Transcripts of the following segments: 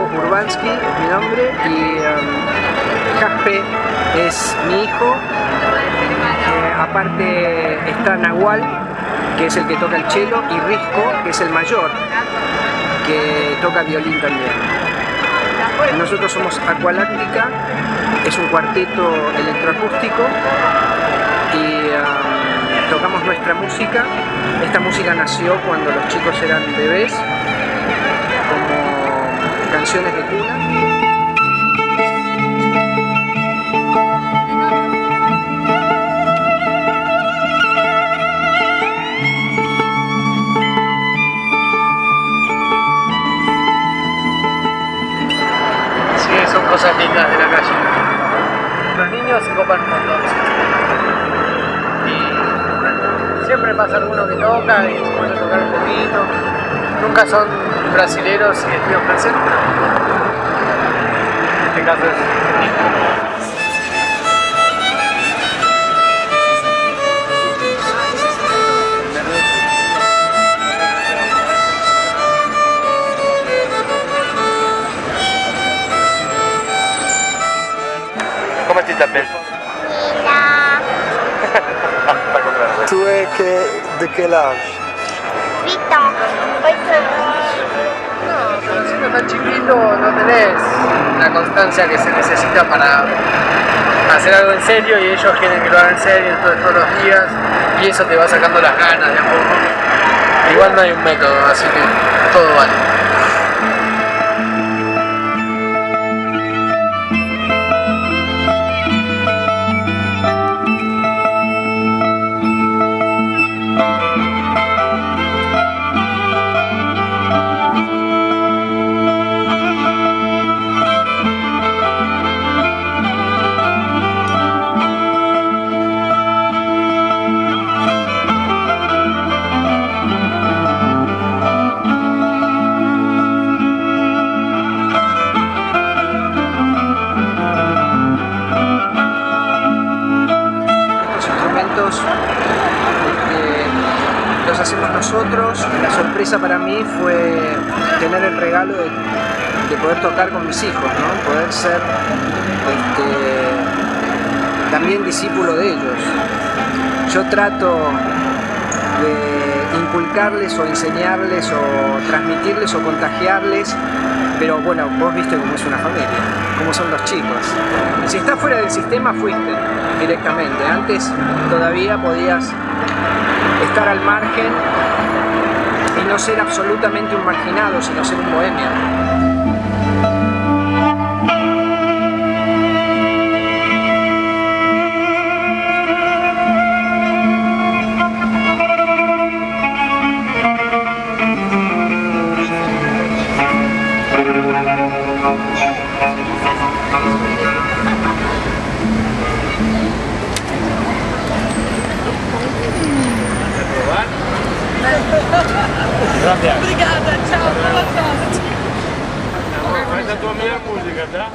Urbansky, es mi nombre, y um, Jaspe es mi hijo. Eh, aparte está Nahual, que es el que toca el cello, y Risco, que es el mayor, que toca violín también. Nosotros somos Aqualáctica, es un cuarteto electroacústico y um, tocamos nuestra música. Esta música nació cuando los chicos eran bebés, canciones de cuna. Sí, son cosas lindas de la calle. Los niños se copan un montón. Y siempre pasa alguno que toca y se a tocar un poquito. Nunca son brasileros y estilos franceses, en este caso es Comment tu t'appelles Tu es que, de quel âge 8 ans. 8 No, pero siendo tan chiquito no tenés la constancia que se necesita para hacer algo en serio y ellos quieren que lo hagan en serio entonces todos los días y eso te va sacando las ganas de a poco. Igual no hay un método, así que todo vale. Este, los hacemos nosotros. La sorpresa para mí fue tener el regalo de, de poder tocar con mis hijos, ¿no? poder ser este, también discípulo de ellos. Yo trato de inculcarles o enseñarles o transmitirles o contagiarles pero bueno, vos viste cómo es una familia, cómo son los chicos. Si estás fuera del sistema, fuiste directamente. Antes todavía podías estar al margen y no ser absolutamente un marginado, sino ser un bohemio. andata, ciao, buona andata. la tua mia musica, già?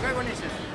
Che conosci?